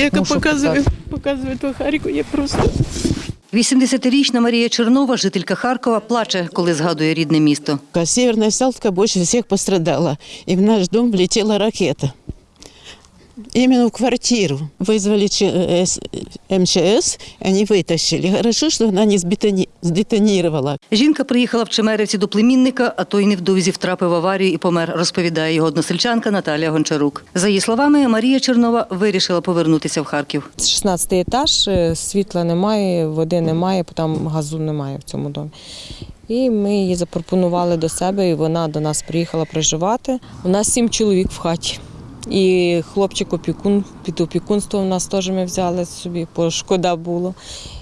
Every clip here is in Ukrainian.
яка показує, показує ту Харку, я просто 80-річна Марія Чернова, жителька Харкова, плаче, коли згадує рідне місто. Северна Салтка більше всіх пострадала. і в наш дом влетіла ракета Именно в квартиру. Вызвали Ч- э, С- МЧС, они вытащили. Хорошо, что она не сбетони- сдетонировала. Жінка приїхала в Чемерівці до племінника, а той невдовзі втрапив в аварію і помер, розповідає його односельчанка Наталія Гончарук. За її словами, Марія Чернова вирішила повернутися в Харків. 16 етаж, е, світла немає, води немає, бо там газу немає в цьому домі. І ми її запропонували до себе, і вона до нас приїхала проживати. У нас сім чоловік в хаті. І хлопчик опікун під опікунство в нас теж ми взяли собі, бо шкода було.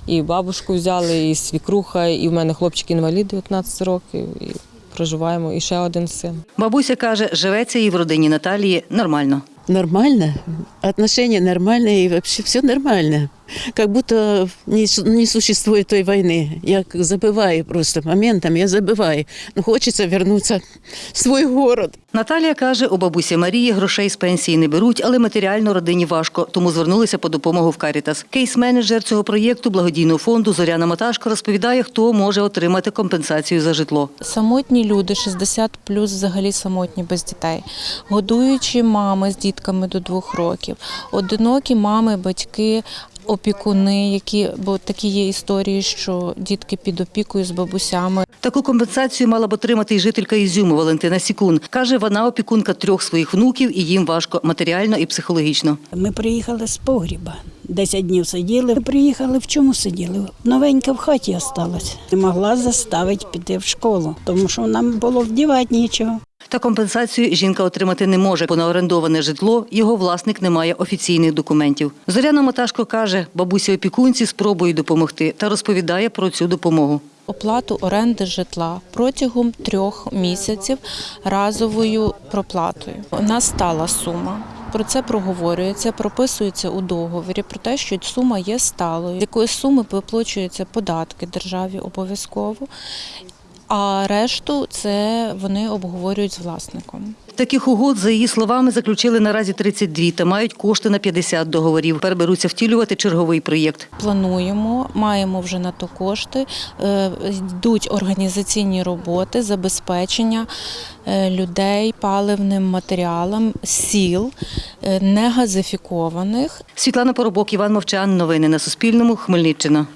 І бабушку взяли, і свікруха, і в мене хлопчик інвалід 19 років. І проживаємо, і ще один син. Бабуся каже, живеться їй в родині Наталії нормально. Нормально. Отношения нормальные і взагалі все нормально Как будто не, су- не существует той войны. Я как забываю просто моментом, я забываю. Но хочется вернуться в свой город. Наталія каже, у бабусі Марії грошей з пенсії не беруть, але матеріально родині важко, тому звернулися по допомогу в Карітас. Кейс-менеджер цього проєкту благодійного фонду Зоряна Маташко розповідає, хто може отримати компенсацію за житло. Самотні люди, 60 плюс взагалі самотні без дітей, годуючі мами з дітками до двох років, одинокі мами, батьки. Опікуни, які бо такі є історії, що дітки під опікою з бабусями. Таку компенсацію мала б отримати і жителька Ізюму Валентина Сікун. Каже, вона опікунка трьох своїх внуків і їм важко матеріально і психологічно. Ми приїхали з погріба. Десять днів сиділи. Приїхали в чому сиділи? Новенька в хаті осталась. Не могла заставити піти в школу, тому що нам було вдівати нічого. Та компенсацію жінка отримати не може, бо на орендоване житло його власник не має офіційних документів. Зоряна Маташко каже, бабусі опікунці спробують допомогти та розповідає про цю допомогу. Оплату оренди житла протягом трьох місяців разовою проплатою. Нас стала сума. Про це проговорюється, прописується у договорі про те, що сума є сталою, з якої суми виплачуються податки державі обов'язково, а решту це вони обговорюють з власником. Таких угод, за її словами, заключили наразі 32 та мають кошти на 50 договорів. Тепер беруться втілювати черговий проєкт. Плануємо, маємо вже на то кошти. е, Йдуть організаційні роботи, забезпечення е, людей паливним матеріалом, сіл е, негазифікованих. Світлана Поробок, Іван Мовчан. Новини на Суспільному. Хмельниччина.